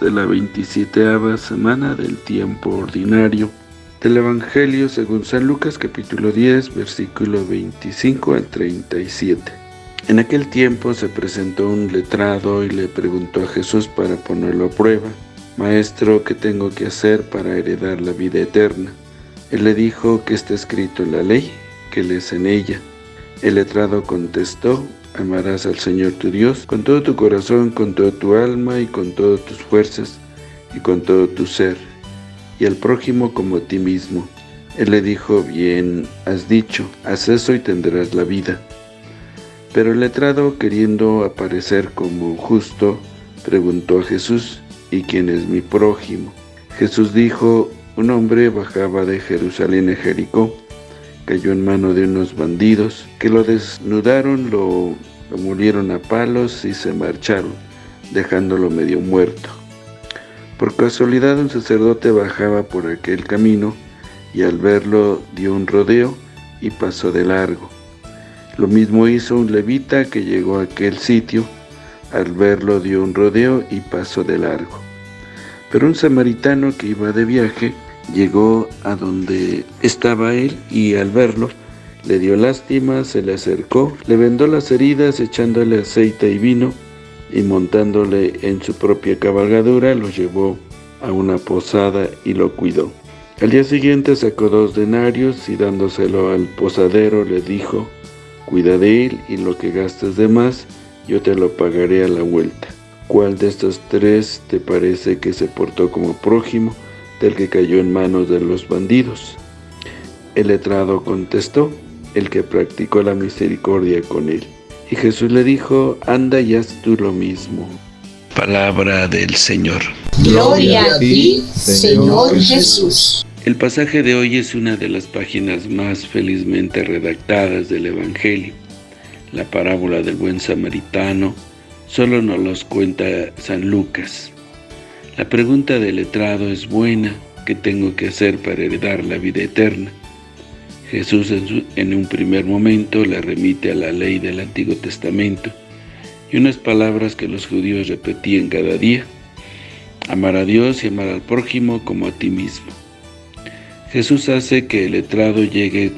de la 27 semana del tiempo ordinario del Evangelio según San Lucas capítulo 10 versículo 25 al 37. En aquel tiempo se presentó un letrado y le preguntó a Jesús para ponerlo a prueba, Maestro, ¿qué tengo que hacer para heredar la vida eterna? Él le dijo que está escrito en la ley, que lees en ella. El letrado contestó, Amarás al Señor tu Dios con todo tu corazón, con toda tu alma y con todas tus fuerzas y con todo tu ser, y al prójimo como a ti mismo. Él le dijo, bien has dicho, haz eso y tendrás la vida. Pero el letrado, queriendo aparecer como justo, preguntó a Jesús, ¿y quién es mi prójimo? Jesús dijo, un hombre bajaba de Jerusalén a Jericó, cayó en mano de unos bandidos que lo desnudaron, lo, lo murieron a palos y se marcharon, dejándolo medio muerto. Por casualidad un sacerdote bajaba por aquel camino y al verlo dio un rodeo y pasó de largo. Lo mismo hizo un levita que llegó a aquel sitio, al verlo dio un rodeo y pasó de largo. Pero un samaritano que iba de viaje Llegó a donde estaba él y al verlo le dio lástima, se le acercó, le vendó las heridas echándole aceite y vino y montándole en su propia cabalgadura lo llevó a una posada y lo cuidó. Al día siguiente sacó dos denarios y dándoselo al posadero le dijo, cuida de él y lo que gastes de más yo te lo pagaré a la vuelta. ¿Cuál de estos tres te parece que se portó como prójimo? Del que cayó en manos de los bandidos. El letrado contestó, el que practicó la misericordia con él. Y Jesús le dijo, anda y haz tú lo mismo. Palabra del Señor. Gloria a ti, Señor Jesús. El pasaje de hoy es una de las páginas más felizmente redactadas del Evangelio. La parábola del buen samaritano solo nos los cuenta San Lucas. La pregunta del letrado es buena, ¿qué tengo que hacer para heredar la vida eterna? Jesús en, un primer momento le remite a la ley del Antiguo Testamento y unas palabras que los judíos repetían cada día, amar a Dios y amar al prójimo como a ti mismo. Jesús hace que el letrado llegue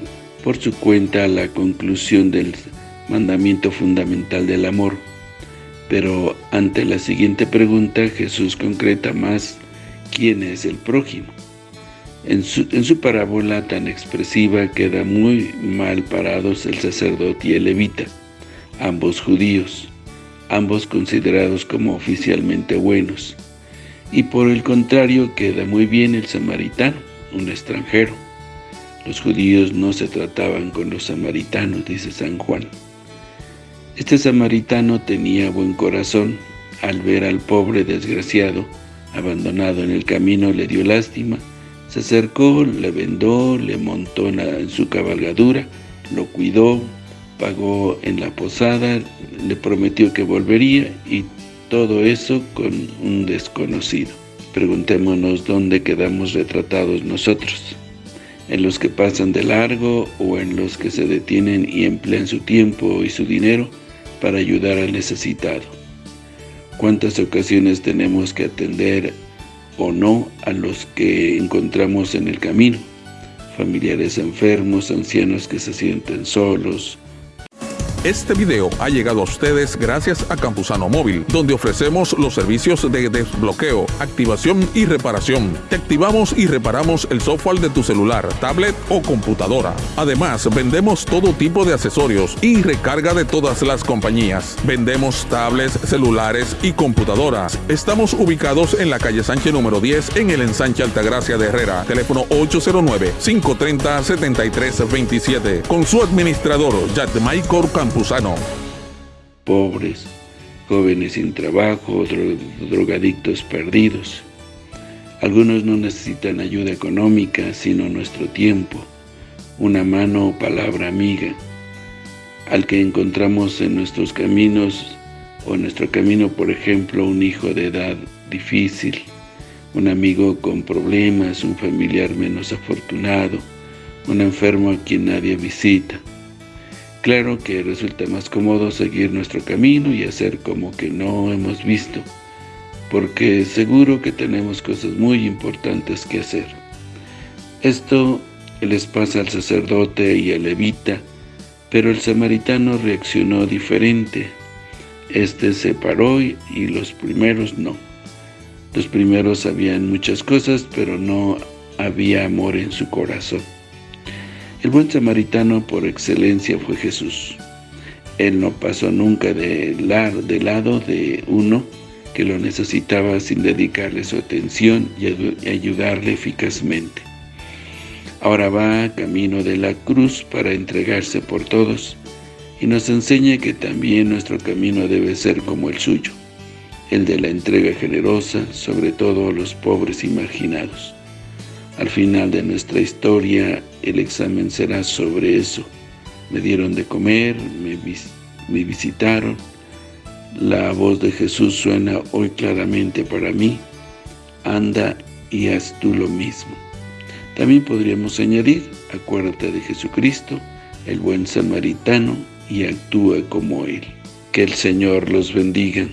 por su cuenta a la conclusión del mandamiento fundamental del amor, pero ante la siguiente pregunta, Jesús concreta más quién es el prójimo. En su, en su, parábola tan expresiva queda muy mal parados el sacerdote y el levita, ambos judíos, ambos considerados como oficialmente buenos. Y por el contrario queda muy bien el samaritano, un extranjero. Los judíos no se trataban con los samaritanos, dice San Juan. Este samaritano tenía buen corazón, al ver al pobre desgraciado, abandonado en el camino, le dio lástima, se acercó, le vendó, le montó en, su cabalgadura, lo cuidó, pagó en la posada, le prometió que volvería y todo eso con un desconocido. Preguntémonos dónde quedamos retratados nosotros, en los que pasan de largo o en los que se detienen y emplean su tiempo y su dinero para ayudar al necesitado. ¿Cuántas ocasiones tenemos que atender o no a los que encontramos en el camino? Familiares enfermos, ancianos que se sienten solos, este video ha llegado a ustedes gracias a Campusano Móvil, donde ofrecemos los servicios de desbloqueo, activación y reparación. Te activamos y reparamos el software de tu celular, tablet o computadora. Además, vendemos todo tipo de accesorios y recarga de todas las compañías. Vendemos tablets, celulares y computadoras. Estamos ubicados en la calle Sánchez número 10 en el ensanche Altagracia de Herrera. Teléfono 809-530-7327. Con su administrador, Maicor Campos. Pobres, jóvenes sin trabajo, drogadictos perdidos. Algunos no necesitan ayuda económica, sino nuestro tiempo, una mano o palabra amiga. Al que encontramos en nuestros caminos, o en nuestro camino, por ejemplo, un hijo de edad difícil, un amigo con problemas, un familiar menos afortunado, un enfermo a quien nadie visita. Claro que resulta más cómodo seguir nuestro camino y hacer como que no hemos visto, porque seguro que tenemos cosas muy importantes que hacer. Esto les pasa al sacerdote y al levita, pero el samaritano reaccionó diferente. Este se paró y los primeros no. Los primeros sabían muchas cosas, pero no había amor en su corazón. El buen samaritano por excelencia fue Jesús. Él no pasó nunca de, lado de uno que lo necesitaba sin dedicarle su atención y ayudarle eficazmente. Ahora va camino de la cruz para entregarse por todos y nos enseña que también nuestro camino debe ser como el suyo, el de la entrega generosa, sobre todo a los pobres y marginados. Al final de nuestra historia, el examen será sobre eso. Me dieron de comer, me, me visitaron. La voz de Jesús suena hoy claramente para mí. Anda y haz tú lo mismo. También podríamos añadir, acuérdate de Jesucristo, el buen samaritano, y actúa como Él. Que el Señor los bendiga.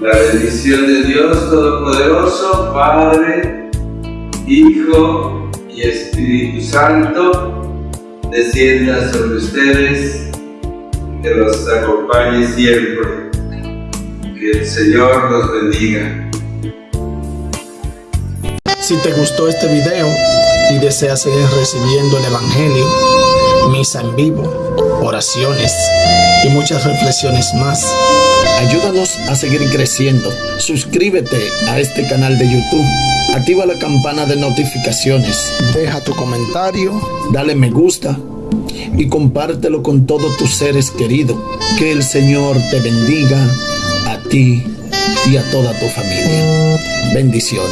La bendición de Dios Todopoderoso, Padre, Hijo y Espíritu Santo, descienda sobre ustedes, que los acompañe siempre. Que el Señor los bendiga. Si te gustó este video y deseas seguir recibiendo el Evangelio, misa en vivo, oraciones y muchas reflexiones más, Ayúdanos a seguir creciendo. Suscríbete a este canal de YouTube. Activa la campana de notificaciones. Deja tu comentario. Dale me gusta. Y compártelo con todos tus seres queridos. Que el Señor te bendiga a ti y a toda tu familia. Bendiciones.